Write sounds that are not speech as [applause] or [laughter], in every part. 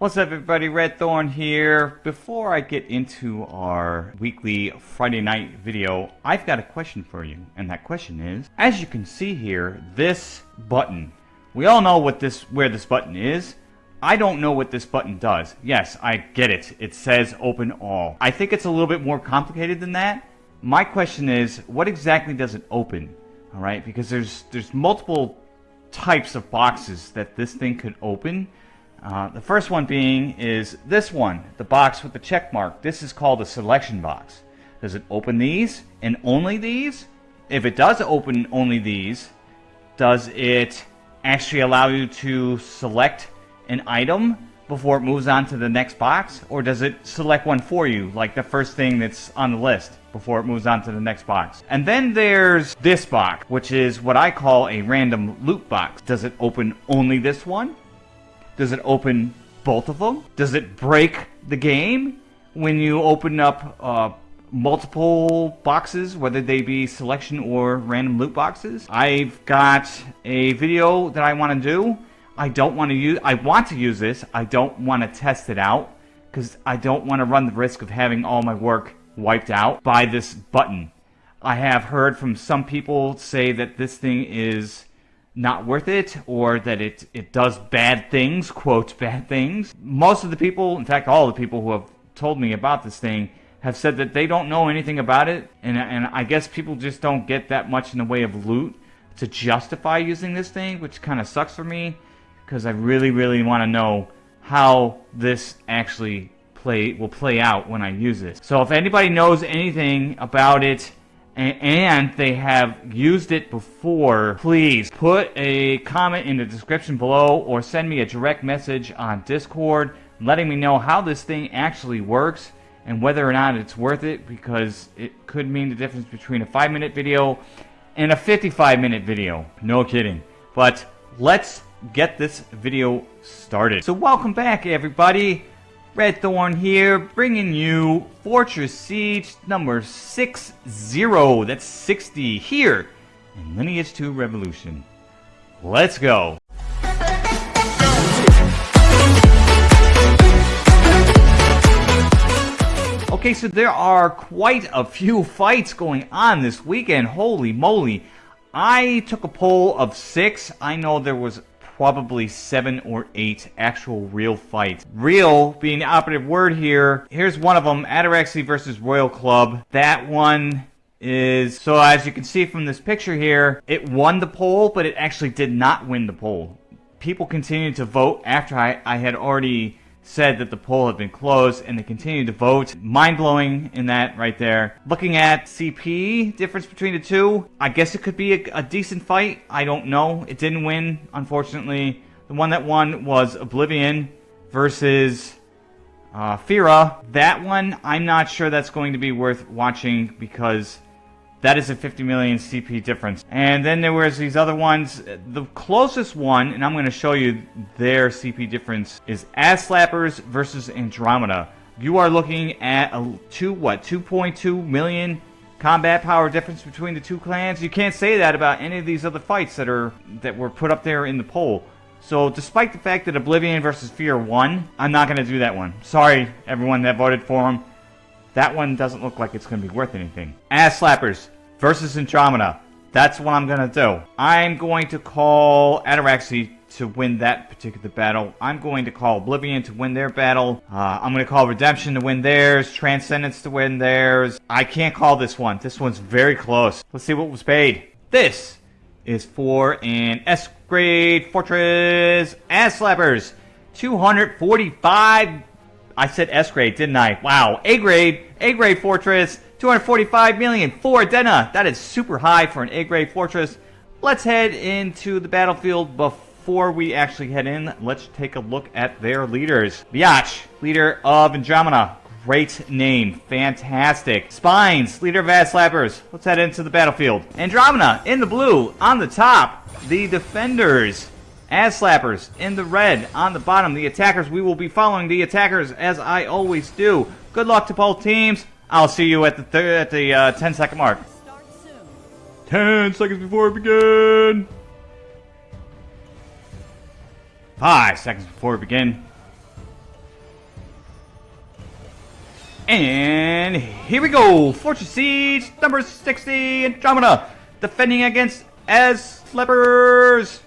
What's up everybody, Red Thorn here. Before I get into our weekly Friday night video, I've got a question for you. And that question is, as you can see here, this button. We all know what this where this button is. I don't know what this button does. Yes, I get it. It says open all. I think it's a little bit more complicated than that. My question is, what exactly does it open? Alright, because there's there's multiple types of boxes that this thing could open. Uh, the first one being is this one, the box with the check mark. This is called a selection box. Does it open these and only these? If it does open only these, does it actually allow you to select an item before it moves on to the next box? Or does it select one for you, like the first thing that's on the list before it moves on to the next box? And then there's this box, which is what I call a random loot box. Does it open only this one? Does it open both of them? Does it break the game when you open up uh, multiple boxes, whether they be selection or random loot boxes? I've got a video that I want to do. I don't want to use. I want to use this. I don't want to test it out because I don't want to run the risk of having all my work wiped out by this button. I have heard from some people say that this thing is not worth it or that it, it does bad things, quote, bad things. Most of the people, in fact, all the people who have told me about this thing have said that they don't know anything about it. And, and I guess people just don't get that much in the way of loot to justify using this thing, which kind of sucks for me because I really, really want to know how this actually play will play out when I use this. So if anybody knows anything about it, and they have used it before, please put a comment in the description below or send me a direct message on Discord letting me know how this thing actually works and whether or not it's worth it because it could mean the difference between a 5 minute video and a 55 minute video. No kidding. But let's get this video started. So welcome back everybody. Red Thorn here, bringing you Fortress Siege number 60. That's 60 here in Lineage 2 Revolution. Let's go. Okay, so there are quite a few fights going on this weekend. Holy moly. I took a poll of six. I know there was probably seven or eight actual real fights. Real being the operative word here. Here's one of them, Ataraxy versus Royal Club. That one is, so as you can see from this picture here, it won the poll, but it actually did not win the poll. People continued to vote after I, I had already said that the poll had been closed and they continued to vote. Mind blowing in that right there. Looking at CP, difference between the two, I guess it could be a, a decent fight. I don't know. It didn't win, unfortunately. The one that won was Oblivion versus uh, Fira. That one, I'm not sure that's going to be worth watching because that is a 50 million CP difference. And then there was these other ones. The closest one, and I'm going to show you their CP difference, is Ass Slappers versus Andromeda. You are looking at a two what 2.2 million combat power difference between the two clans. You can't say that about any of these other fights that are that were put up there in the poll. So despite the fact that Oblivion versus Fear won, I'm not going to do that one. Sorry, everyone that voted for him. That one doesn't look like it's going to be worth anything. Ass Slappers versus Andromeda. That's what I'm going to do. I'm going to call Ataraxy to win that particular battle. I'm going to call Oblivion to win their battle. Uh, I'm going to call Redemption to win theirs. Transcendence to win theirs. I can't call this one. This one's very close. Let's see what was paid. This is for an S-grade Fortress Ass Slappers. 245 I said S grade, didn't I? Wow. A grade, A grade fortress, 245 million for Dena. That is super high for an A grade fortress. Let's head into the battlefield before we actually head in. Let's take a look at their leaders. Biatch, leader of Andromeda. Great name. Fantastic. Spines, leader of Slappers. Let's head into the battlefield. Andromeda in the blue on the top. The defenders Ass slappers in the red on the bottom. The attackers, we will be following the attackers as I always do. Good luck to both teams. I'll see you at the at the uh, 10 second mark. 10 seconds before we begin. 5 seconds before we begin. And here we go. Fortress Siege number 60 Andromeda defending against Ass Slappers.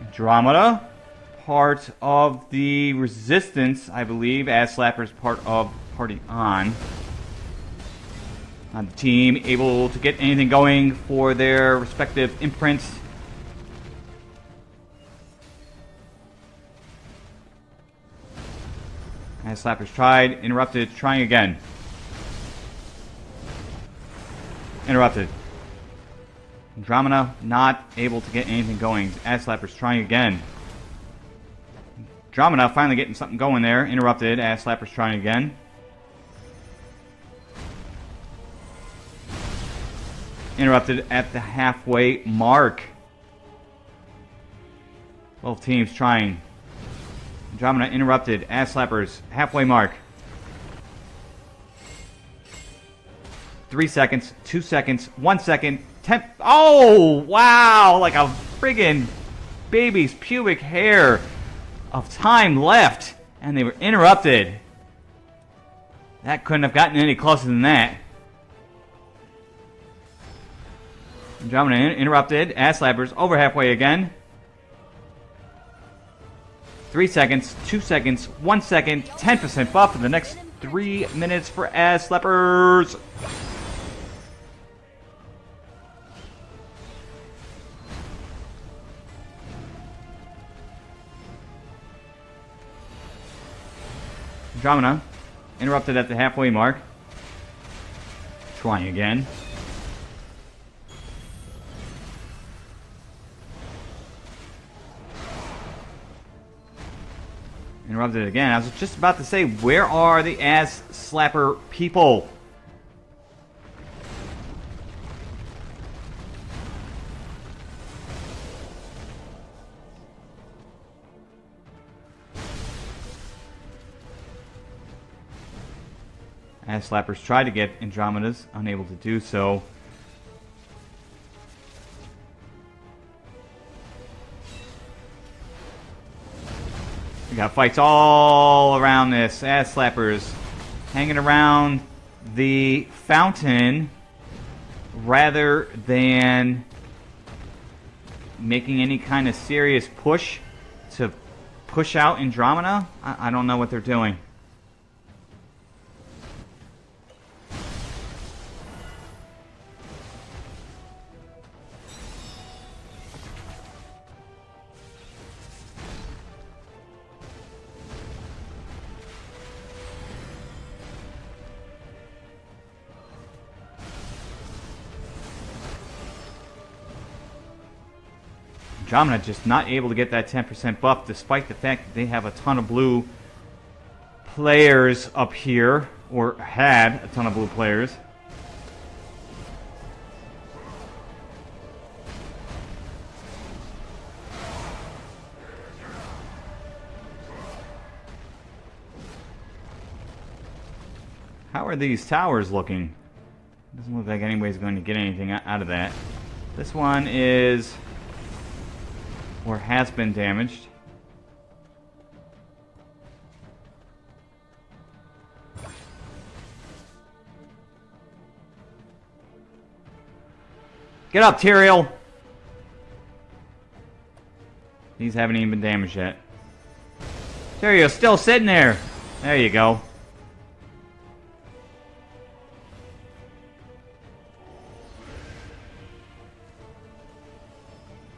Andromeda, part of the Resistance, I believe, as Slappers part of Party On. On the team, able to get anything going for their respective imprints. As Slappers tried, interrupted, trying again. Interrupted. Andromeda not able to get anything going. As Slappers trying again. Andromeda finally getting something going there. Interrupted. As Slappers trying again. Interrupted at the halfway mark. Both teams trying. Andromeda interrupted. Ass slappers. Halfway mark. Three seconds. Two seconds. One second. Ten. Oh, wow. Like a friggin' baby's pubic hair of time left. And they were interrupted. That couldn't have gotten any closer than that. Andromeda interrupted. Ass slappers. Over halfway again. Three seconds, two seconds, one second, 10% buff for the next three minutes for Ass Slappers. Andromeda interrupted at the halfway mark. Trying again. Interrupted again. I was just about to say, where are the ass slapper people? Ass slappers try to get Andromedas, unable to do so. We got fights all around this. Ass slappers hanging around the fountain rather than making any kind of serious push to push out Andromeda. I, I don't know what they're doing. Andromeda just not able to get that 10% buff despite the fact that they have a ton of blue players up here, or had a ton of blue players. How are these towers looking? Doesn't look like anybody's going to get anything out of that. This one is or has been damaged. Get up, Tyrael! These haven't even been damaged yet. Tyrael's still sitting there! There you go.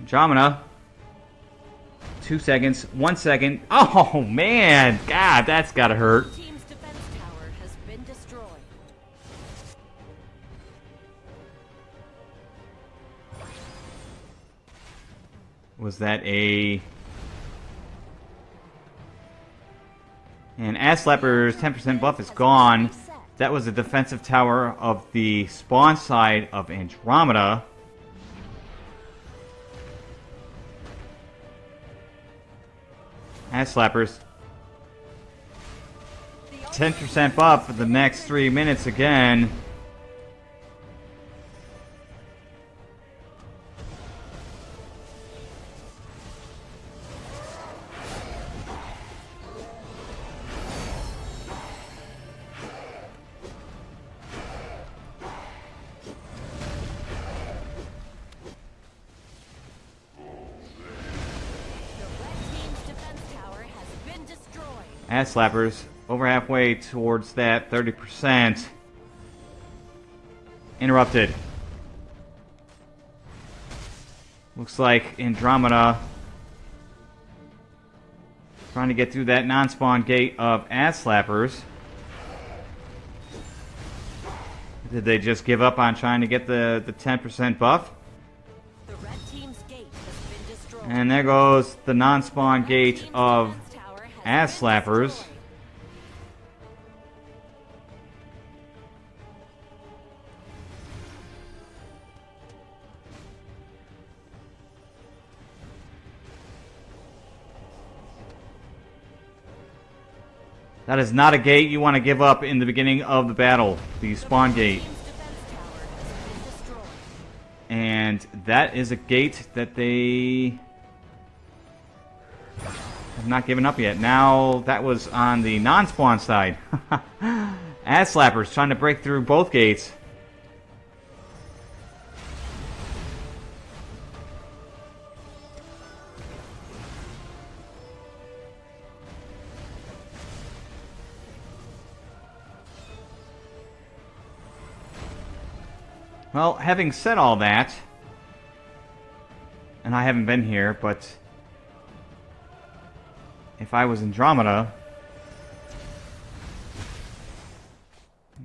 Andromeda Two seconds. One second. [laughs] Oh, man. God, that's gotta hurt. Was that a... And Ass Slapper's 10% buff is gone. That was a defensive tower of the spawn side of Andromeda. Ass slappers. 10% buff for the next three minutes again. Ass slappers over halfway towards that 30%. Interrupted. Looks like Andromeda trying to get through that non-spawn gate of ass slappers. Did they just give up on trying to get the, the 10% buff? The red team's gate has been destroyed. And there goes the non-spawn gate of defense tower has ass slappers. That is not a gate you want to give up in the beginning of the battle. The spawn gate. And that is a gate that they have not given up yet. Now, that was on the non-spawn side. [laughs] Ass slappers trying to break through both gates. Well, having said all that, and I haven't been here, but if I was Andromeda,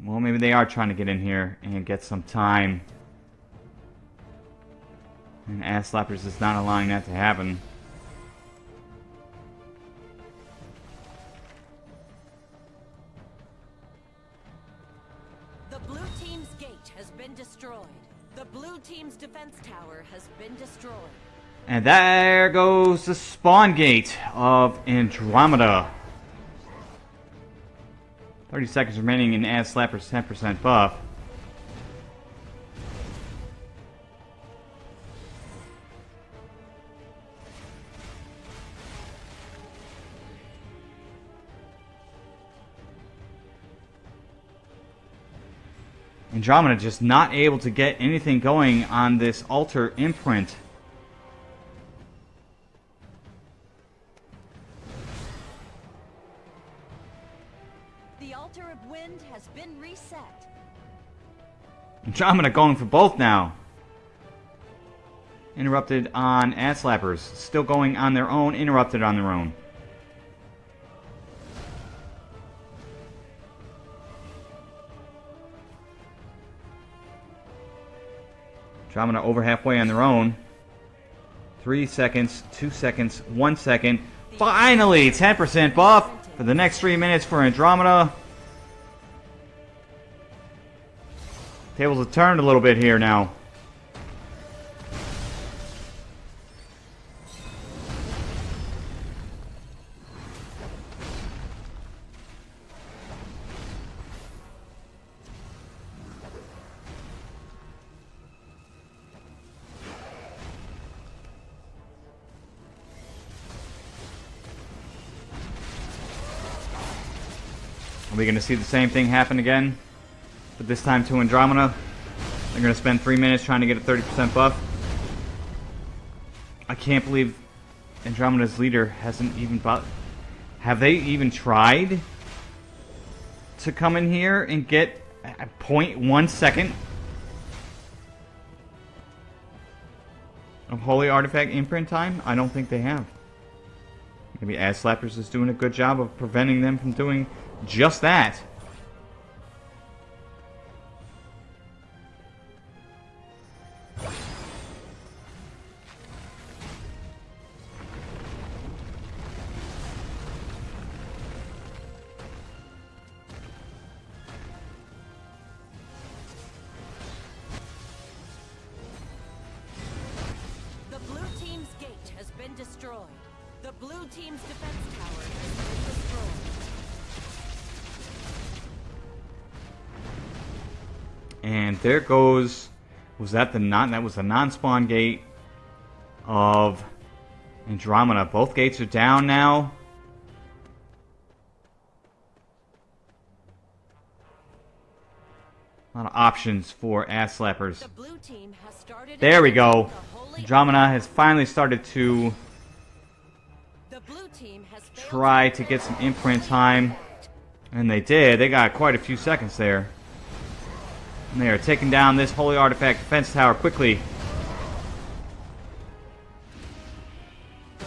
well, maybe they are trying to get in here and get some time. And Ass Slappers is not allowing that to happen. And there goes the spawn gate of Andromeda. 30 seconds remaining in Ass Slapper's 10% buff. Andromeda just not able to get anything going on this altar imprint. Andromeda going for both now. Interrupted on Ass Slappers. Still going on their own, interrupted on their own. Andromeda over halfway on their own. Three seconds, two seconds, one second. Finally, 10% buff for the next three minutes for Andromeda. Tables have turned a little bit here now. Are we going to see the same thing happen again? But this time to Andromeda. They're going to spend three minutes trying to get a 30% buff. I can't believe Andromeda's leader hasn't even bought. Have they even tried to come in here and get a 0.1 second of Holy Artifact imprint time? I don't think they have. Maybe Ass Slappers is doing a good job of preventing them from doing just that. Blue team's defense tower has been destroyed. And there goes. Was that the non? That was the non-spawn gate of Andromeda. Both gates are down now. A lot of options for ass slappers. The blue team has started. There we go. Andromeda has finally started to try to get some imprint time. And they did. They got quite a few seconds there. And they are taking down this Holy Artifact defense tower quickly.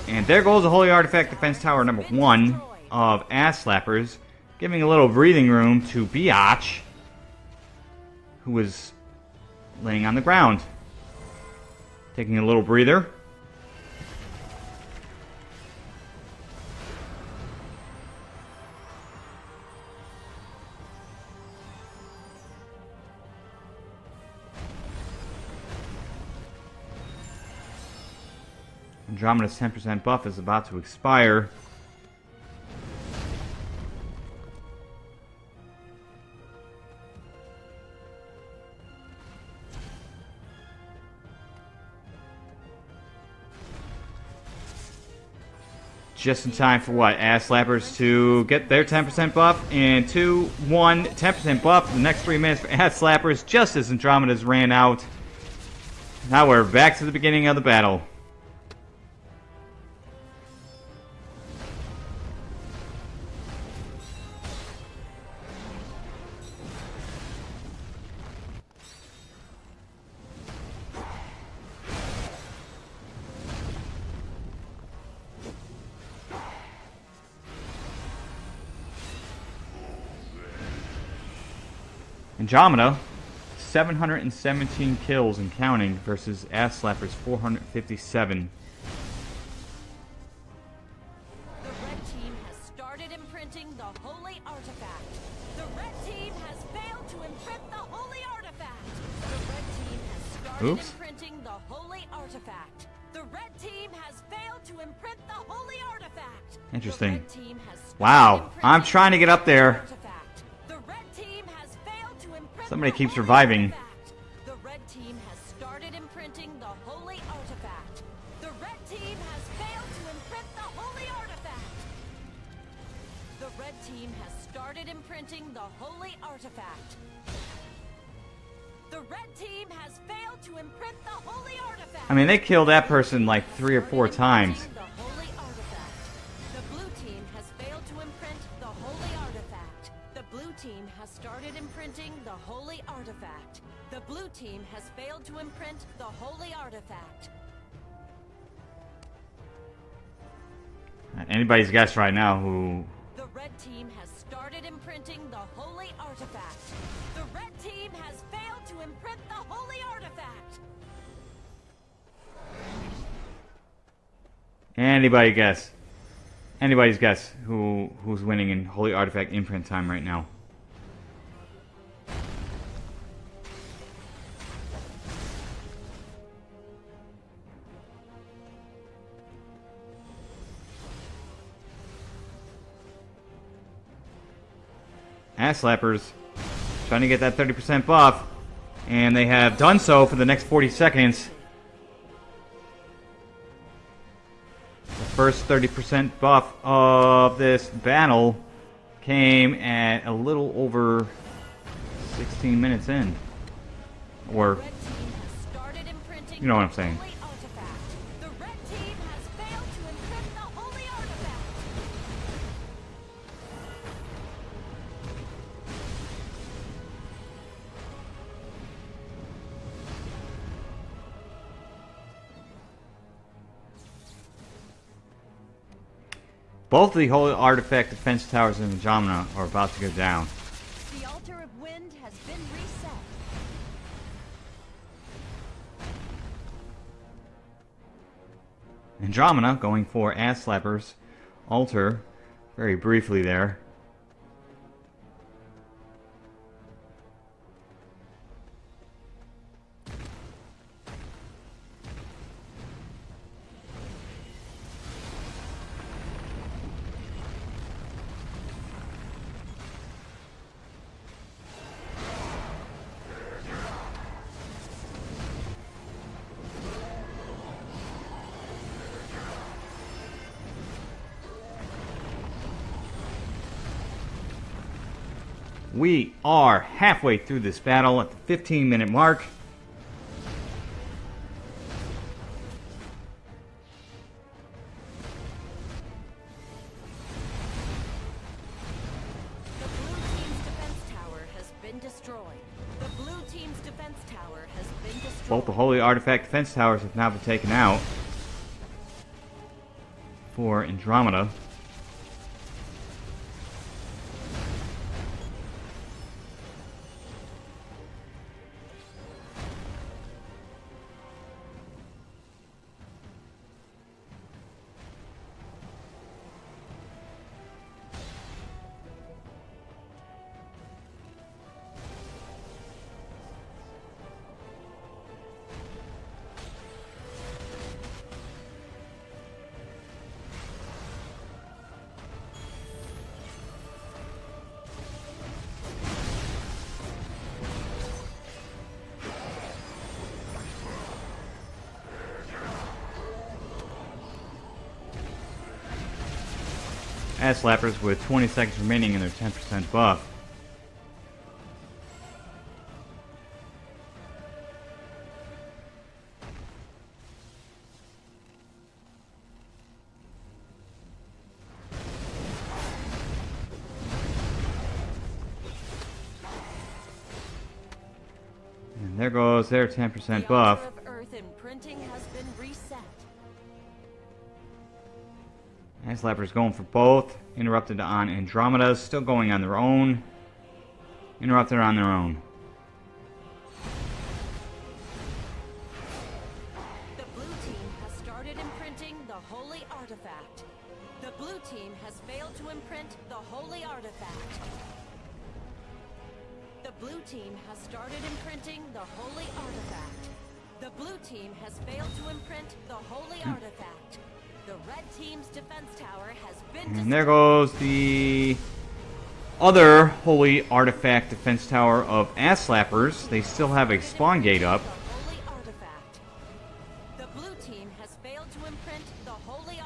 And there goes the Holy Artifact defense tower number one of Ass Slappers, giving a little breathing room to Biatch, who was laying on the ground. Taking a little breather. Andromeda's 10% buff is about to expire. Just in time for what? Ass Slappers to get their 10% buff. And 2, 1, 10% buff. The next 3 minutes for Ass Slappers just as Andromeda's ran out. Now we're back to the beginning of the battle. Andromeda, 717 kills and counting versus Ass Slappers 457. The red team has started imprinting the holy artifact. The red team has failed to imprint the holy artifact. The red team has started Oops. imprinting the holy artifact. The red team has failed to imprint the holy artifact. Interesting. red team has Wow, I'm trying to get up the there. Somebody keeps reviving. The red team has started imprinting the holy artifact. The red team has failed to imprint the holy artifact. The red team has started imprinting the holy artifact. The red team has failed to imprint the holy artifact. I mean, they killed that person like three or four times. Team has failed to imprint the holy artifact. Anybody's guess right now who... The red team has started imprinting the holy artifact. The red team has failed to imprint the holy artifact. Anybody guess? Anybody's guess who who's winning in Holy Artifact imprint time right now? Ass slappers trying to get that 30% buff, and they have done so for the next 40 seconds. The first 30% buff of this battle came at a little over 16 minutes in. Or, Red team has started imprinting You know what I'm saying. Both the Holy Artifact defense towers in Andromeda are about to go down. The altar of wind has been reset. Andromeda going for Ass Slappers altar very briefly there. We are halfway through this battle at the 15 minute mark. Both the Holy Artifact defense towers have now been taken out for Andromeda. Ass slappers with 20 seconds remaining in their 10% buff. And there goes their 10% buff. Ass slappers going for both. Interrupted on Andromeda, still going on their own. Interrupted on their own. Other holy artifact defense tower of ass slappers. They still have a spawn gate up. The blue team has failed to imprint the holy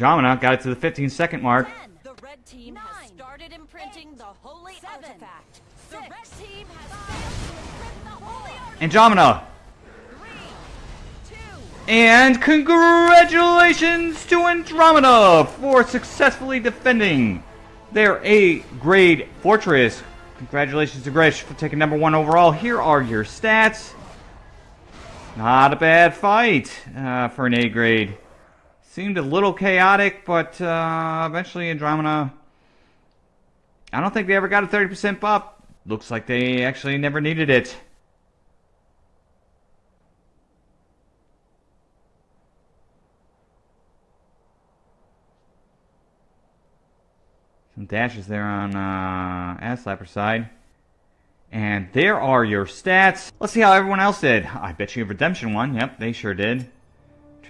Andromeda got it to the 15 second mark. Ten. The red team has started imprinting the holy seven, artifact. The red team has failed to imprint the holy artifact. Andromeda! Three, two, And congratulations to Andromeda for successfully defending their A grade fortress. Congratulations to Grish for taking number one overall. Here are your stats. Not a bad fight uh, for an A grade. Seemed a little chaotic, but uh, eventually Andromeda. I don't think they ever got a 30% buff. Looks like they actually never needed it. Some dashes there on uh, Ass Slapper side. And there are your stats. Let's see how everyone else did. I bet you a Redemption won. Yep, they sure did.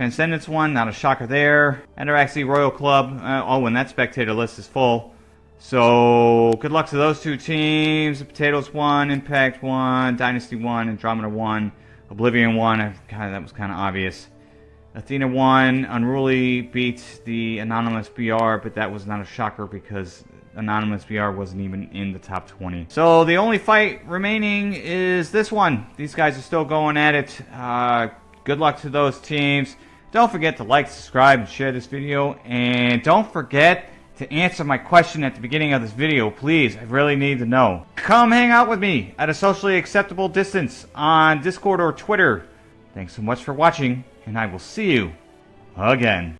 Transcendence one, Not a shocker there. Ataraxy Royal Club. Uh, oh, and that spectator list is full. So, good luck to those two teams. The Potatoes one, Impact one, Dynasty one, Andromeda one, Oblivion one. God, that was kind of obvious. Athena one, Unruly beat the Anonymous BR, but that was not a shocker because Anonymous BR wasn't even in the top 20. So the only fight remaining is this one. These guys are still going at it. Uh, good luck to those teams. Don't forget to like, subscribe, and share this video. And don't forget to answer my question at the beginning of this video, please. I really need to know. Come hang out with me at a socially acceptable distance on Discord or Twitter. Thanks so much for watching, and I will see you again.